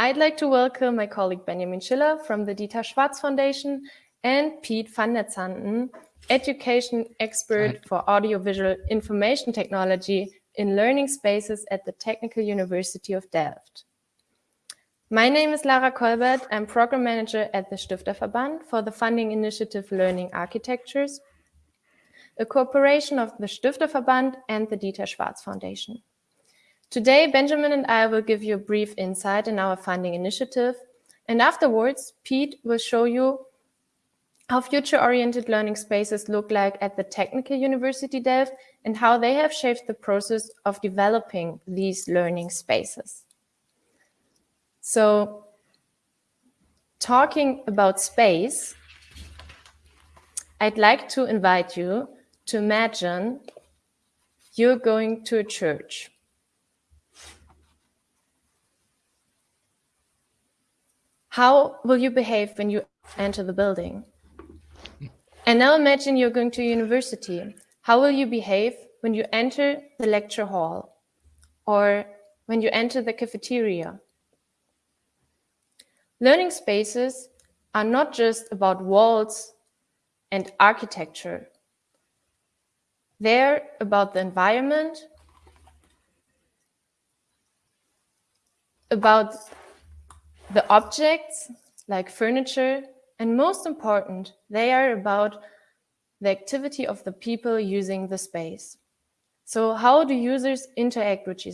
I'd like to welcome my colleague Benjamin Schiller from the Dieter Schwarz Foundation and Pete van der Zanden, education expert for audiovisual information technology in learning spaces at the Technical University of Delft. My name is Lara Kolbert. I'm program manager at the Stifterverband for the funding initiative Learning Architectures, a cooperation of the Stifterverband and the Dieter Schwarz Foundation. Today, Benjamin and I will give you a brief insight in our funding initiative, and afterwards, Pete will show you how future-oriented learning spaces look like at the Technical University Delft and how they have shaped the process of developing these learning spaces. So talking about space, I'd like to invite you to imagine you're going to a church. How will you behave when you enter the building? And now imagine you're going to university. How will you behave when you enter the lecture hall or when you enter the cafeteria? Learning spaces are not just about walls and architecture. They're about the environment, about the objects like furniture and most important, they are about the activity of the people using the space. So how do users interact with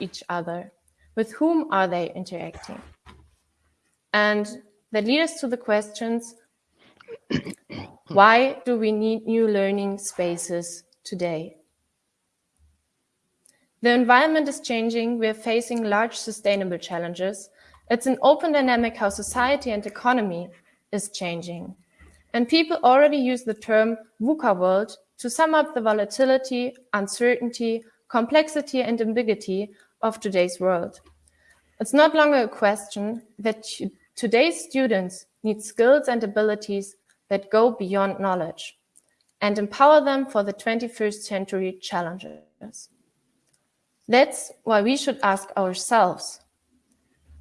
each other? With whom are they interacting? And that leads us to the questions, why do we need new learning spaces today? The environment is changing. We're facing large sustainable challenges. It's an open dynamic how society and economy is changing. And people already use the term VUCA world to sum up the volatility, uncertainty, complexity, and ambiguity of today's world. It's not longer a question that today's students need skills and abilities that go beyond knowledge and empower them for the 21st century challenges. That's why we should ask ourselves,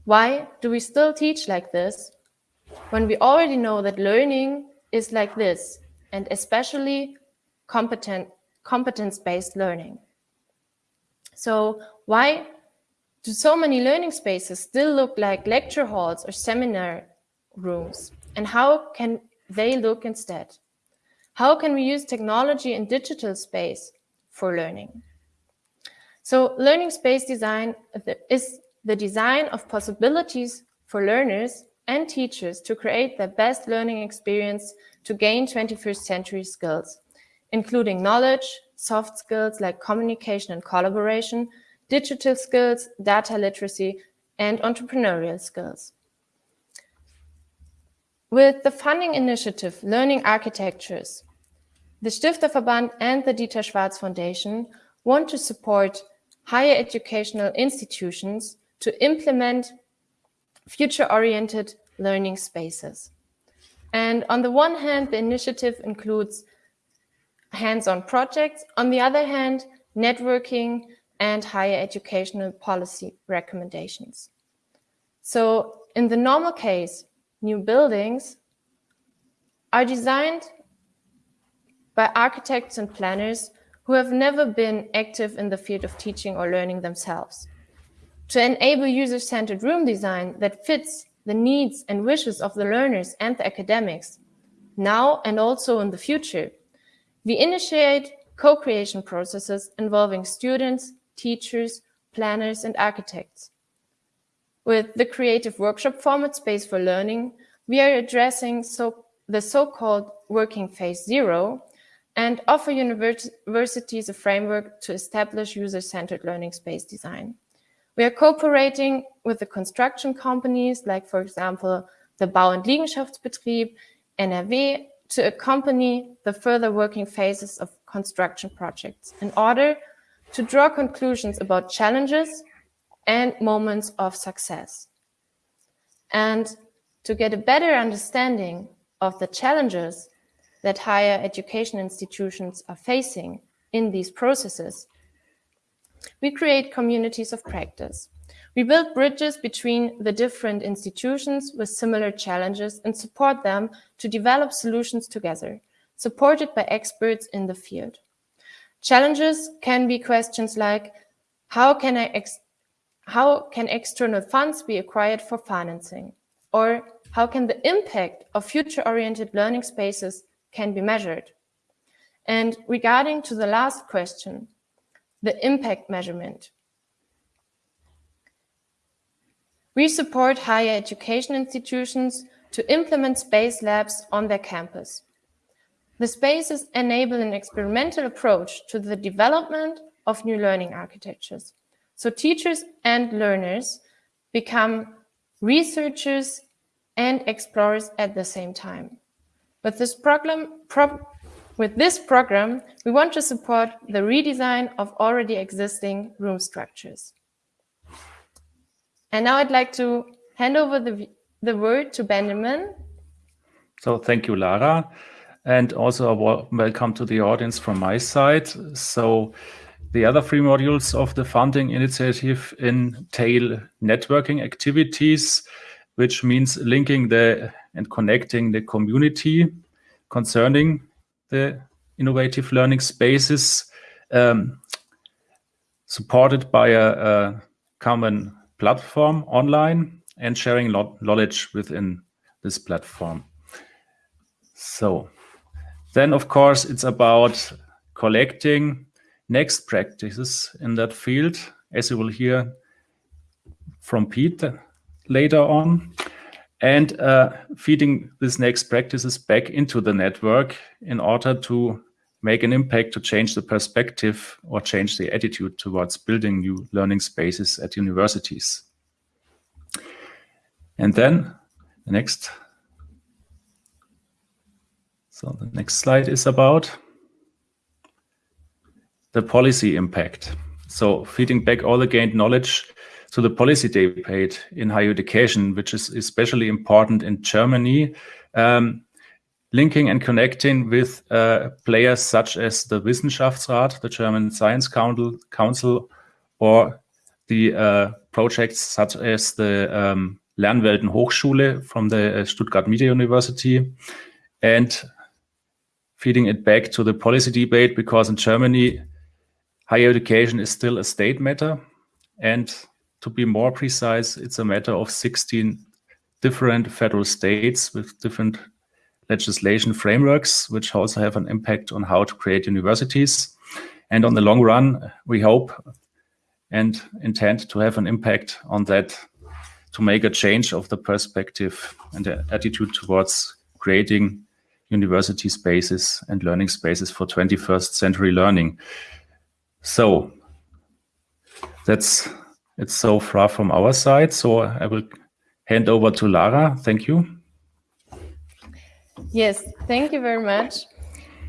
why do we still teach like this when we already know that learning is like this, and especially competent, competence-based learning. So why do so many learning spaces still look like lecture halls or seminar rooms? And how can they look instead? How can we use technology and digital space for learning? So learning space design is the design of possibilities for learners and teachers to create their best learning experience to gain 21st century skills, including knowledge, soft skills like communication and collaboration, digital skills, data literacy, and entrepreneurial skills. With the funding initiative Learning Architectures, the Stifterverband and the Dieter Schwarz Foundation want to support higher educational institutions to implement future-oriented learning spaces. And on the one hand, the initiative includes hands-on projects. On the other hand, networking and higher educational policy recommendations. So in the normal case, new buildings are designed by architects and planners who have never been active in the field of teaching or learning themselves to enable user-centered room design that fits the needs and wishes of the learners and the academics, now and also in the future. We initiate co-creation processes involving students, teachers, planners, and architects. With the creative workshop format Space for Learning, we are addressing so, the so-called working phase zero and offer universities a framework to establish user-centered learning space design. We are cooperating with the construction companies, like, for example, the Bau- und Liegenschaftsbetrieb, NRW, to accompany the further working phases of construction projects in order to draw conclusions about challenges and moments of success. And to get a better understanding of the challenges that higher education institutions are facing in these processes, we create communities of practice We build bridges between the different institutions with similar challenges and support them to develop solutions together, supported by experts in the field. Challenges can be questions like, how can, I how can external funds be acquired for financing? Or how can the impact of future-oriented learning spaces can be measured? And regarding to the last question, the impact measurement. We support higher education institutions to implement space labs on their campus. The spaces enable an experimental approach to the development of new learning architectures. So teachers and learners become researchers and explorers at the same time. But this problem, pro with this program, we want to support the redesign of already existing room structures. And now I'd like to hand over the, the word to Benjamin. So thank you, Lara. And also welcome to the audience from my side. So the other three modules of the funding initiative entail networking activities, which means linking the and connecting the community concerning the innovative learning spaces um, supported by a, a, common platform online and sharing knowledge within this platform. So then, of course, it's about collecting next practices in that field, as you will hear from Pete later on and uh, feeding these next practices back into the network in order to make an impact to change the perspective or change the attitude towards building new learning spaces at universities. And then the next, so the next slide is about the policy impact. So feeding back all the gained knowledge to the policy debate in higher education, which is especially important in Germany, um, linking and connecting with uh, players such as the Wissenschaftsrat, the German Science Council, Council or the uh, projects such as the um, Lernwelten Hochschule from the uh, Stuttgart Media University, and feeding it back to the policy debate because in Germany, higher education is still a state matter. And to be more precise, it's a matter of 16 different federal states with different legislation frameworks, which also have an impact on how to create universities. And on the long run, we hope and intend to have an impact on that to make a change of the perspective and the attitude towards creating university spaces and learning spaces for 21st century learning. So that's it's so far from our side. So I will hand over to Lara. Thank you. Yes, thank you very much.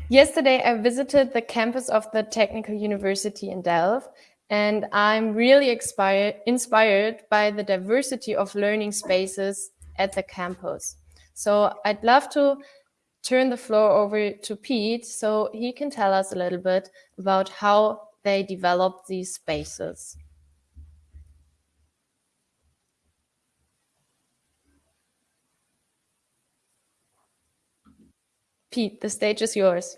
Yesterday, I visited the campus of the Technical University in Delft, and I'm really inspired, inspired by the diversity of learning spaces at the campus. So I'd love to turn the floor over to Pete so he can tell us a little bit about how they develop these spaces. Pete, the stage is yours.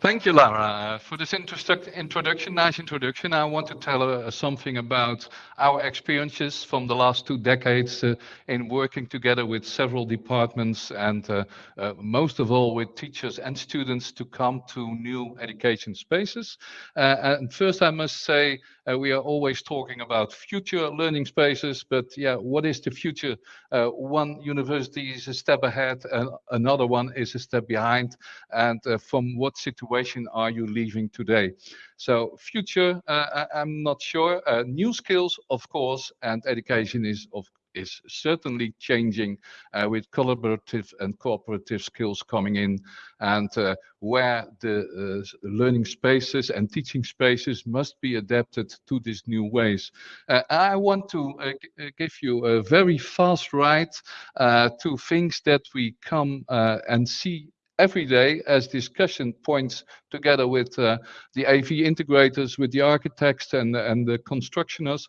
Thank you, Lara, uh, for this introduction, nice introduction. I want to tell uh, something about our experiences from the last two decades uh, in working together with several departments and uh, uh, most of all with teachers and students to come to new education spaces. Uh, and first I must say we are always talking about future learning spaces, but yeah, what is the future? one university is a step ahead, and another one is a step behind. And from what situation are you leaving today? So future, uh, I'm not sure. Uh, new skills, of course, and education is of is certainly changing uh, with collaborative and cooperative skills coming in and uh, where the uh, learning spaces and teaching spaces must be adapted to these new ways. Uh, I want to uh, give you a very fast ride uh, to things that we come and see every day as discussion points together with uh, the AV integrators, with the architects and, and the constructioners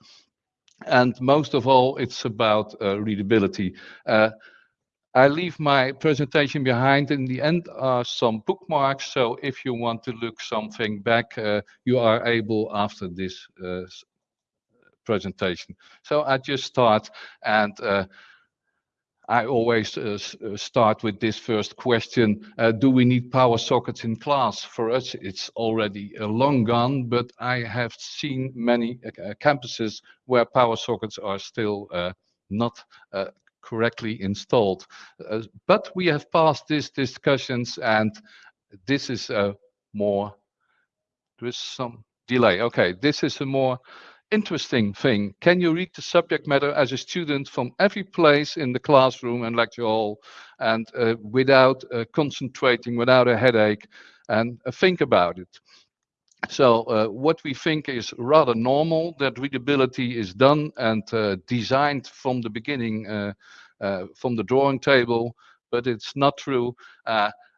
and most of all, it's about uh, readability. Uh, I leave my presentation behind. In the end are some bookmarks, so if you want to look something back, uh, you are able after this presentation. So I just start, and I always uh, uh, start with this first question: uh, Do we need power sockets in class? For us, it's already a long gone, but I have seen many campuses where power sockets are still not correctly installed. But we have passed these discussions, and this is more... There is some delay. Okay, this is a more interesting thing. Can you read the subject matter as a student from every place in the classroom and lecture hall, and uh, without uh, concentrating, without a headache, and uh, think about it? So, what we think is rather normal, that readability is done and designed from the beginning from the drawing table, but it's not true.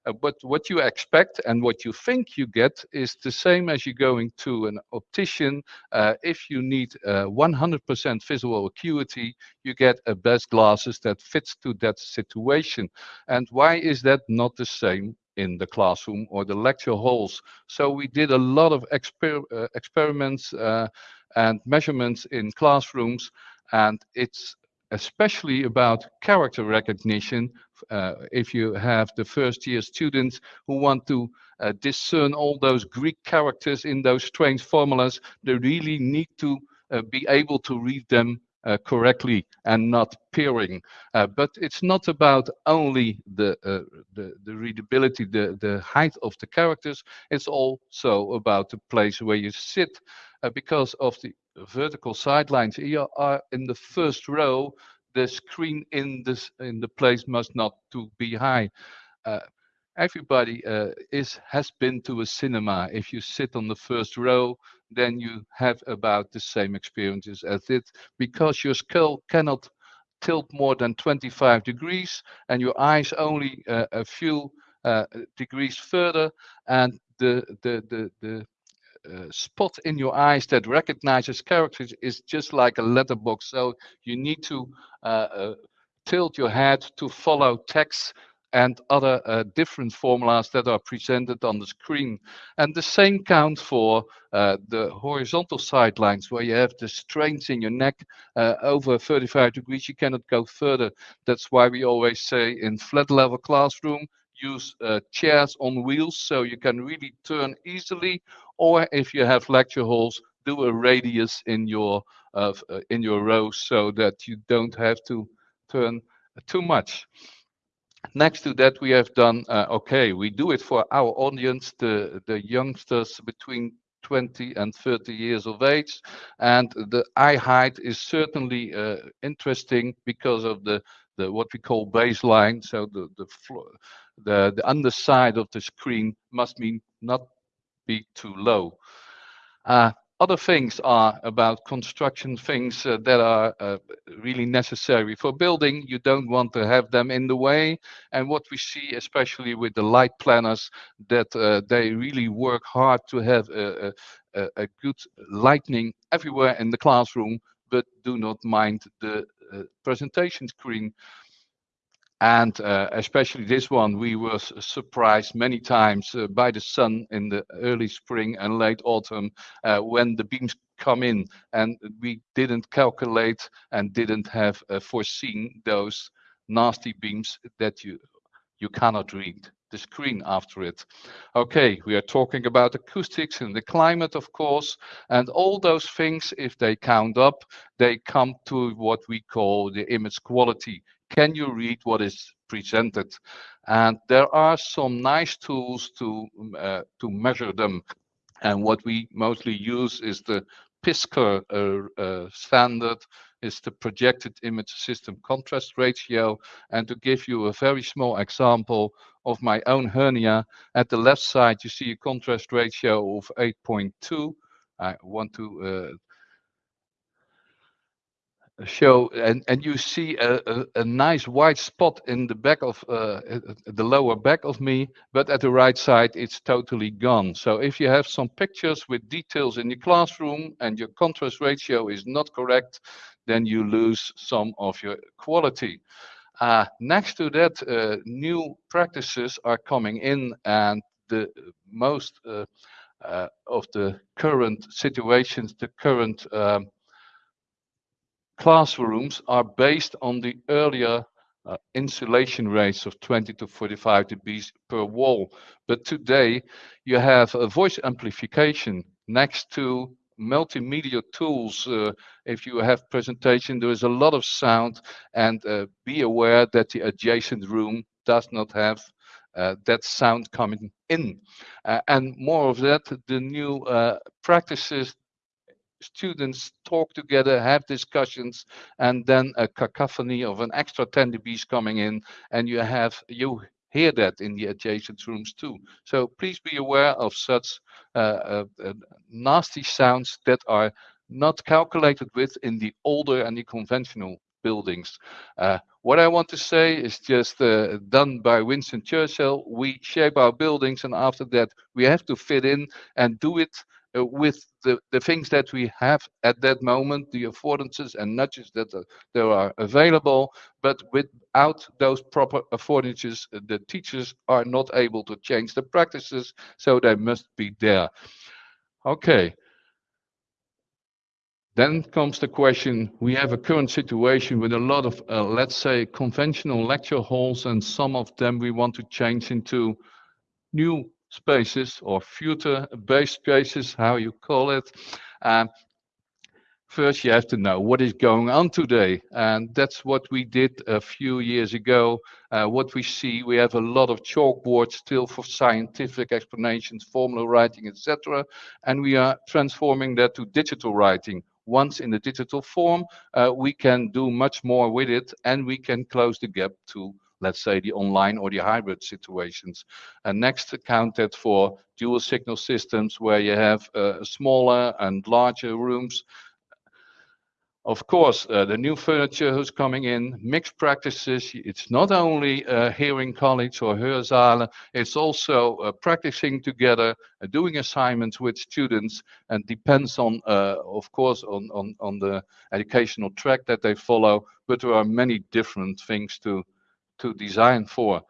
Uh, but what you expect and what you think you get is the same as you going to an optician. Uh, if you need uh, 100% visual acuity, you get a best glasses that fits to that situation. And why is that not the same in the classroom or the lecture halls? So we did a lot of experiments and measurements in classrooms, and it's especially about character recognition. Uh, if you have the first-year students who want to uh, discern all those Greek characters in those strange formulas, they really need to uh, be able to read them correctly and not peering. But it's not about only the the readability, the height of the characters, it's also about the place where you sit. Because of the vertical sidelines, are in the first row, the screen in this in the place must not to be high. Uh, everybody uh, is has been to a cinema. If you sit on the first row, then you have about the same experiences as it, because your skull cannot tilt more than 25 degrees, and your eyes only uh, a few degrees further, and the the the the Uh, spot in your eyes that recognizes characters is just like a letterbox. So you need to uh, uh, tilt your head to follow text and other different formulas that are presented on the screen. And the same counts for the horizontal sidelines, where you have the strains in your neck over 35 degrees, you cannot go further. That's why we always say in flat level classroom, use chairs on wheels, so you can really turn easily, or if you have lecture halls, do a radius in your uh, uh, in your row so that you don't have to turn too much. Next to that, we have done. Uh, okay, we do it for our audience, the the youngsters between 20 and 30 years of age, and the eye height is certainly uh, interesting because of the the what we call baseline. So the underside of the screen must mean not be too low. Uh, other things are about construction things uh, that are uh, really necessary for building. You don't want to have them in the way, and what we see, especially with the light planners, that they really work hard to have a good lighting everywhere in the classroom, but do not mind the presentation screen. And uh, especially this one, we were surprised many times uh, by the sun in the early spring and late autumn uh, when the beams come in, and we didn't calculate and didn't have foreseen those nasty beams that you, you cannot read the screen after it. Okay, we are talking about acoustics and the climate, of course, and all those things, if they count up, they come to what we call the image quality. Can you read what is presented? And there are some nice tools to mm, uh, to measure them, and what we mostly use is the PISCR uh, uh, standard, is the Projected Image System Contrast Ratio. And to give you a very small example of my own hernia, at the left side, you see a contrast ratio of 8.2. I want to show and and you see a, a, a, nice white spot in the back of uh, the lower back of me but at the right side it's totally gone. So if you have some pictures with details in your classroom and your contrast ratio is not correct then you lose some of your quality. Uh, next to that uh, new practices are coming in and the most uh, uh, of the current situations the current um, classrooms are based on the earlier uh, insulation rates of 20 to 45 dB per wall. But today you have a voice amplification next to multimedia tools. Uh, if you have presentation, there is a lot of sound and uh, be aware that the adjacent room does not have uh, that sound coming in. Uh, and more of that, the new uh, practices students talk together, have discussions, and then a cacophony of an extra 10 dBs coming in, and you have you hear that in the adjacent rooms too. So please be aware of such uh, uh, uh, nasty sounds that are not calculated with in the older and the conventional buildings. Uh, what I want to say is just uh, done by Winston Churchill. We shape our buildings, and after that, we have to fit in and do it uh, with the, the things that we have at that moment, the affordances and nudges that there are available, but without those proper affordances, uh, the teachers are not able to change the practices, so they must be there. Okay. Then comes the question, we have a current situation with a lot of, uh, let's say, conventional lecture halls, and some of them we want to change into new spaces or future-based spaces, how you call it. First, you have to know what is going on today. And that's what we did a few years ago. Uh, what we see, we have a lot of chalkboards still for scientific explanations, formula writing, etc. And we are transforming that to digital writing once in the digital form, uh, we can do much more with it and we can close the gap to let's say the online or the hybrid situations. And next accounted for dual signal systems where you have uh, smaller and larger rooms. Of course, uh, the new furniture who's coming in, mixed practices. It's not only uh, hearing college or Hörsaale, it's also uh, practicing together, uh, doing assignments with students, and depends on, uh, of course, on, on, on the educational track that they follow. But there are many different things to to design for.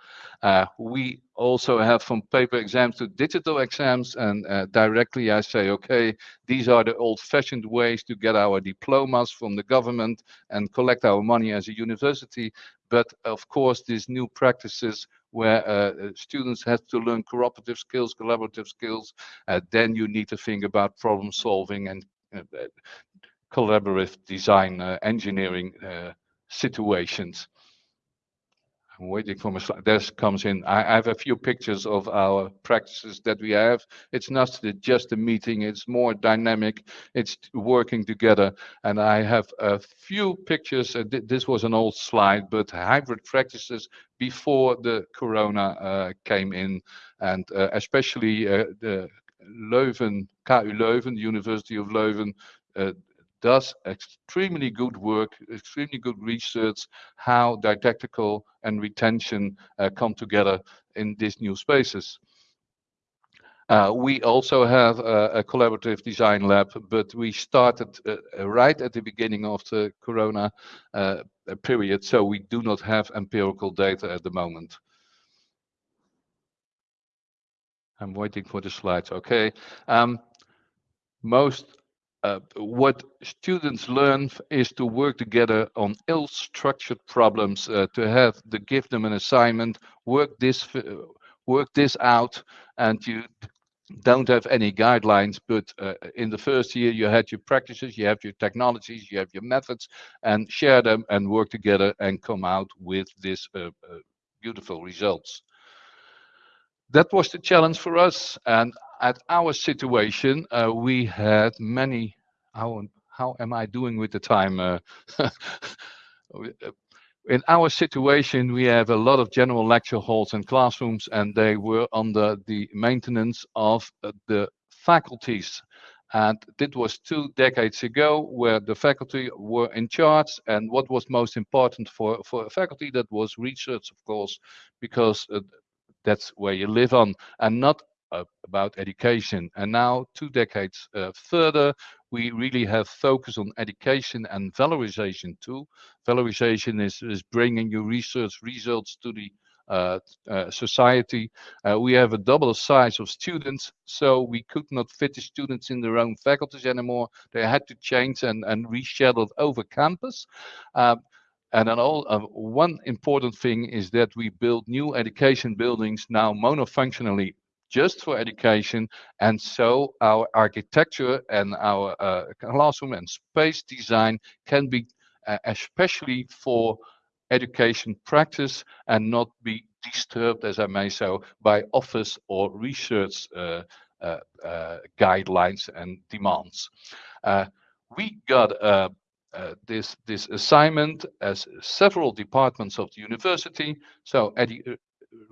Uh, we also have from paper exams to digital exams and uh, directly I say, okay, these are the old fashioned ways to get our diplomas from the government and collect our money as a university. But of course, these new practices where uh, students have to learn cooperative skills, collaborative skills, uh, then you need to think about problem solving and uh, collaborative design uh, engineering situations. Waiting for my slide. This comes in. I, have a few pictures of our practices that we have. It's not just a meeting. It's more dynamic. It's working together. And I have a few pictures. Th this was an old slide, but hybrid practices before the Corona uh, came in, and uh, especially uh, the Leuven, KU Leuven, University of Leuven, uh, does extremely good work, extremely good research, how didactical and retention uh, come together in these new spaces. Uh, we also have a, a, collaborative design lab, but we started uh, right at the beginning of the Corona uh, period, so we do not have empirical data at the moment. I'm waiting for the slides. Okay. Um, most uh, what students learn is to work together on ill-structured problems, uh, to have to give them an assignment, work this work this out, and you don't have any guidelines. But uh, in the first year, you had your practices, you have your technologies, you have your methods, and share them and work together and come out with uh, uh, beautiful results. That was the challenge for us, and at our situation, uh, we had many. How how am I doing with the time? Uh, in our situation, we have a lot of general lecture halls and classrooms, and they were under the maintenance of uh, the faculties. And that was two decades ago where the faculty were in charge. And what was most important for, for a faculty, that was research, of course, because uh, that's where you live on and not about education. And now, two decades uh, further, we really have focus on education and valorization too. Valorization is, is bringing your research results to the uh, uh, society. Uh, we have a double size of students, so we could not fit the students in their own faculties anymore. They had to change and, and over campus. Um, and all uh, one important thing is that we build new education buildings now monofunctionally just for education. And so our architecture and our uh, classroom and space design can be uh, especially for education practice and not be disturbed, as I may say, by office or research uh, uh, uh guidelines and demands. Uh, we got uh, this this assignment as several departments of the university. So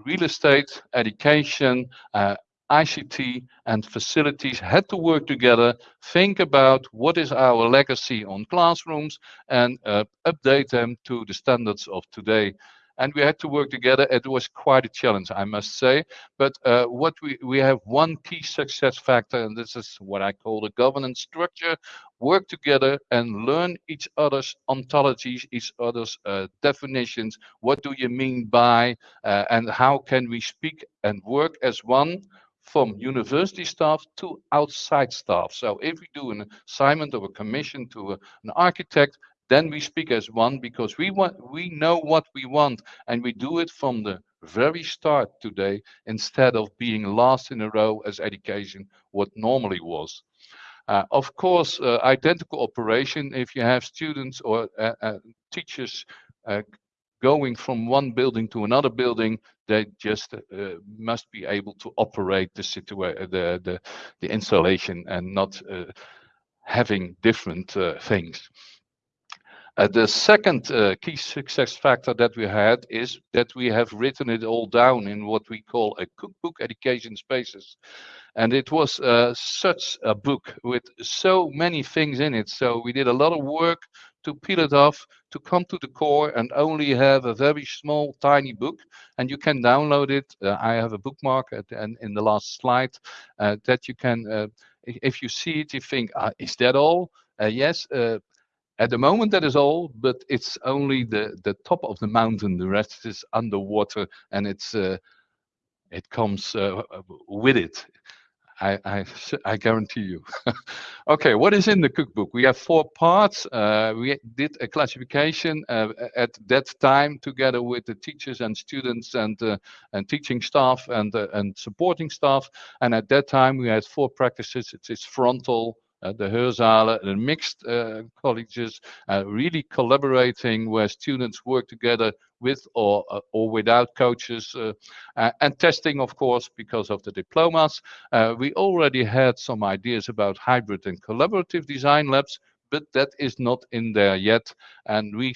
real estate, education, uh, ICT and facilities had to work together, think about what is our legacy on classrooms and uh, update them to the standards of today and we had to work together. It was quite a challenge, I must say. But uh, what we we have one key success factor, and this is what I call the governance structure: work together and learn each other's ontologies, each other's uh, definitions. What do you mean by, uh, and how can we speak and work as one? from university staff to outside staff. So if we do an assignment or a commission to a, an architect, then we speak as one because we want we know what we want and we do it from the very start today instead of being last in a row as education what normally was. Uh, of course uh, identical operation if you have students or uh, uh teachers uh, going from one building to another building they just uh, must be able to operate the situation the, the the installation and not having different things the second uh, key success factor that we had is that we have written it all down in what we call a cookbook education spaces. And it was uh, such a book with so many things in it. So we did a lot of work to peel it off, to come to the core and only have a very small, tiny book. And you can download it. Uh, I have a bookmark at, and in the last slide uh, that you can, uh, if you see it, you think, ah, is that all? yes, at the moment, that is all, but it's only the, the top of the mountain. The rest is underwater, and it's uh, it comes uh, with it. I, I, I guarantee you. okay, what is in the cookbook? We have four parts. Uh, we did a classification uh, at that time together with the teachers and students and uh, and teaching staff and uh, and supporting staff. And at that time, we had four practices. It's, it's frontal, the Hörsaale, the mixed uh, colleges, uh, really collaborating where students work together with or uh, or without coaches, uh, uh, and testing, of course, because of the diplomas. we already had some ideas about hybrid and collaborative design labs, but that is not in there yet, and we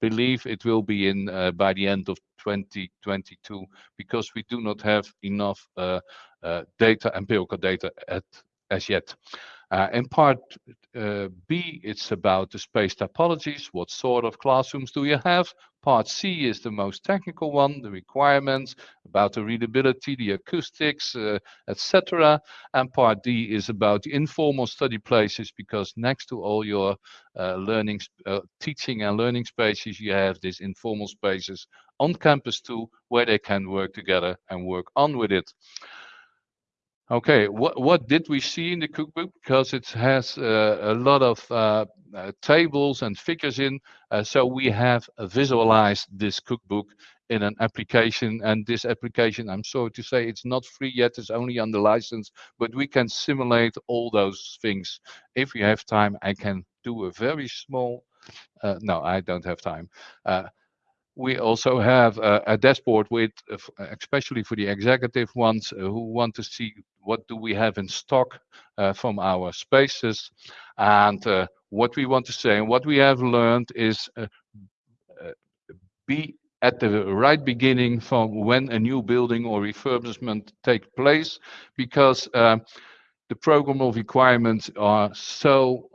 believe it will be in by the end of 2022 because we do not have enough data, empirical data at as yet. Uh, in part uh, B, it's about the space topologies. What sort of classrooms do you have? Part C is the most technical one, the requirements about the readability, the acoustics, uh, etc. And part D is about the informal study places because next to all your uh, learning, uh, teaching and learning spaces, you have these informal spaces on campus too, where they can work together and work on with it. Okay, what what did we see in the cookbook? Because it has uh, a lot of uh, uh, tables and figures in, uh, so we have visualized this cookbook in an application. And this application, I'm sorry to say, it's not free yet; it's only under license. But we can simulate all those things. If you have time, I can do a very small. Uh, no, I don't have time uh, we also have a, a dashboard with, uh, especially for the executive ones uh, who want to see what do we have in stock uh, from our spaces. And uh, what we want to say and what we have learned is uh, uh, be at the right beginning from when a new building or refurbishment take place because the program of requirements are so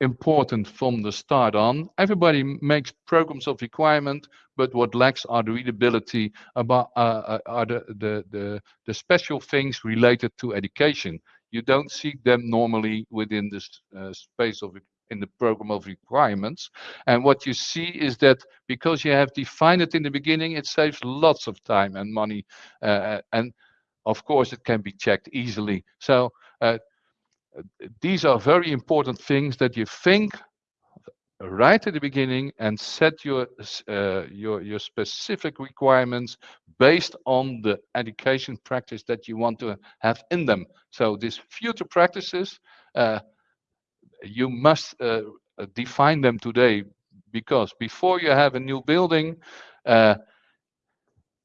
important from the start on. Everybody makes programs of requirement, but what lacks are the readability about uh, uh, are the, the, the, the special things related to education. You don't see them normally within this uh, space of in the program of requirements. And what you see is that because you have defined it in the beginning, it saves lots of time and money. Uh, and of course, it can be checked easily. So uh, these are very important things that you think right at the beginning and set your uh, your your specific requirements based on the education practice that you want to have in them. So these future practices uh, you must uh, define them today because before you have a new building uh,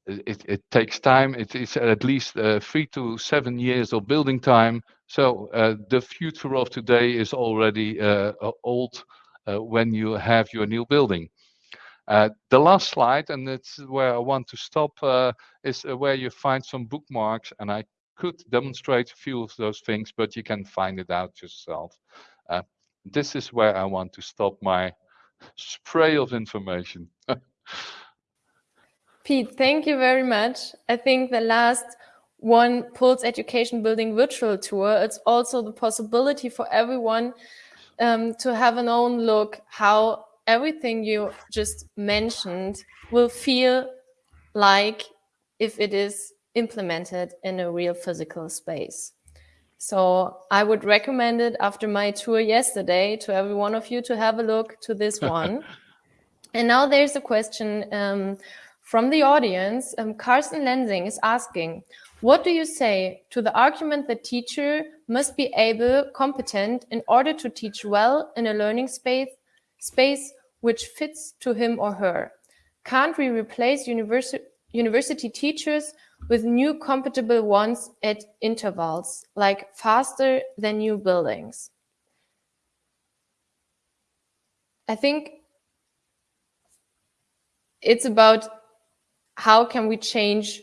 it, it, takes time. It is at least uh, three to seven years of building time. So uh, the future of today is already uh, old uh, when you have your new building. Uh, the last slide, and it's where I want to stop, is where you find some bookmarks, and I could demonstrate a few of those things, but you can find it out yourself. this is where I want to stop my spray of information. Pete, thank you very much. I think the last one Pulse Education Building virtual tour, it's also the possibility for everyone um, to have an own look how everything you just mentioned will feel like if it is implemented in a real physical space. So I would recommend it after my tour yesterday to every one of you to have a look to this one. and now there's a question um, from the audience, um, Carsten Lensing is asking, what do you say to the argument that teacher must be able, competent in order to teach well in a learning space, space which fits to him or her? Can't we replace universi university teachers with new compatible ones at intervals, like faster than new buildings? I think it's about how can we change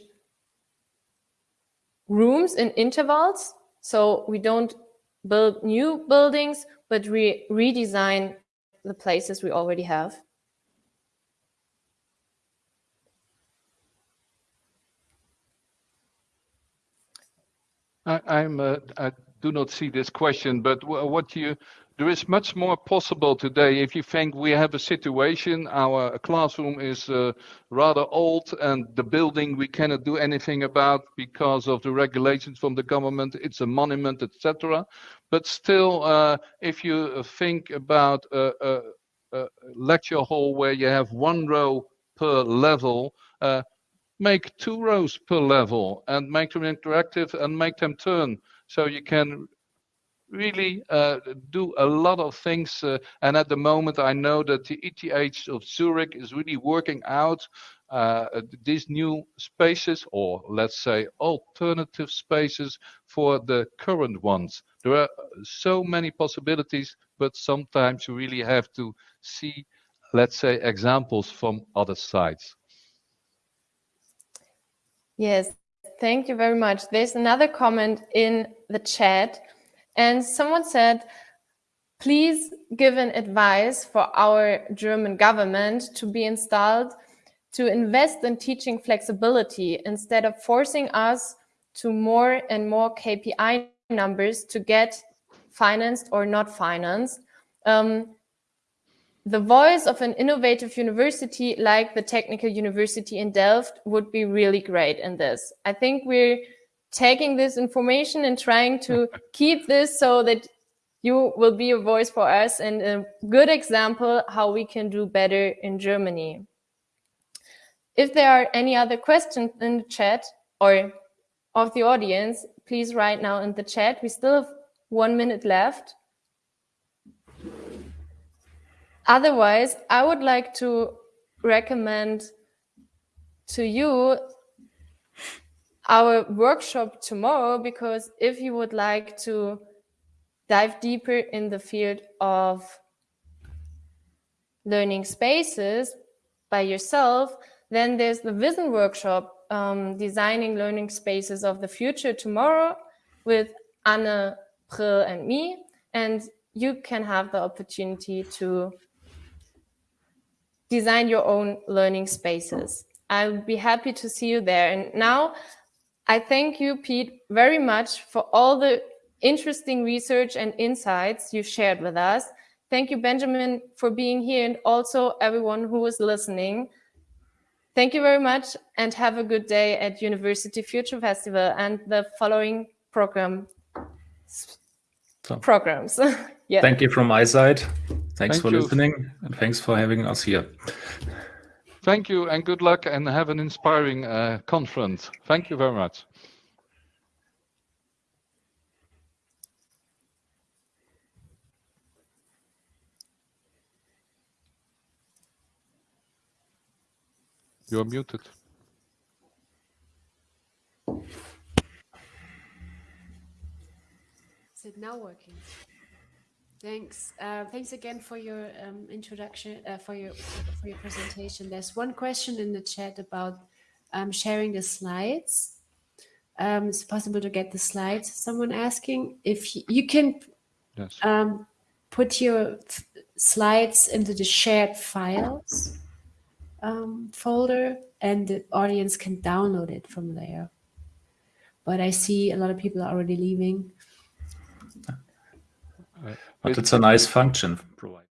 rooms in intervals? So we don't build new buildings but re redesign the places we already have. I, am uh, I do not see this question, but what you there is much more possible today. If you think we have a situation, our classroom is uh, rather old and the building we cannot do anything about because of the regulations from the government, it's a monument, etc. But still, uh, if you think about a, a, a, lecture hall where you have one row per level, uh, make two rows per level and make them interactive and make them turn so you can really uh, do a lot of things. Uh, and at the moment, I know that the ETH of Zurich is really working out uh, these new spaces, or let's say alternative spaces for the current ones. There are so many possibilities, but sometimes you really have to see, let's say, examples from other sites. Yes, thank you very much. There's another comment in the chat and someone said, please give an advice for our German government to be installed to invest in teaching flexibility instead of forcing us to more and more KPI numbers to get financed or not financed. Um, the voice of an innovative university like the Technical University in Delft would be really great in this. I think we're taking this information and trying to keep this so that you will be a voice for us and a good example how we can do better in Germany. If there are any other questions in the chat or of the audience, please write now in the chat. We still have one minute left. Otherwise, I would like to recommend to you our workshop tomorrow because if you would like to dive deeper in the field of learning spaces by yourself, then there's the Vision workshop, um, Designing Learning Spaces of the Future tomorrow with Anne Brill and me, and you can have the opportunity to design your own learning spaces. I'll be happy to see you there. And now I thank you, Pete, very much for all the interesting research and insights you shared with us. Thank you, Benjamin, for being here and also everyone who was listening. Thank you very much and have a good day at University Future Festival and the following program So- programs. yeah. Thank you from my side. Thanks Thank for you. listening and thanks for having us here. Thank you and good luck and have an inspiring uh, conference. Thank you very much. You're muted. Is it now working? Thanks. Uh, thanks again for your um, introduction, uh, for your for your presentation. There's one question in the chat about um, sharing the slides. Um, it's possible to get the slides. Someone asking if you can Yes. um, put your slides into the shared files um, folder, and the audience can download it from there. But I see a lot of people are already leaving. But it's a nice function provided.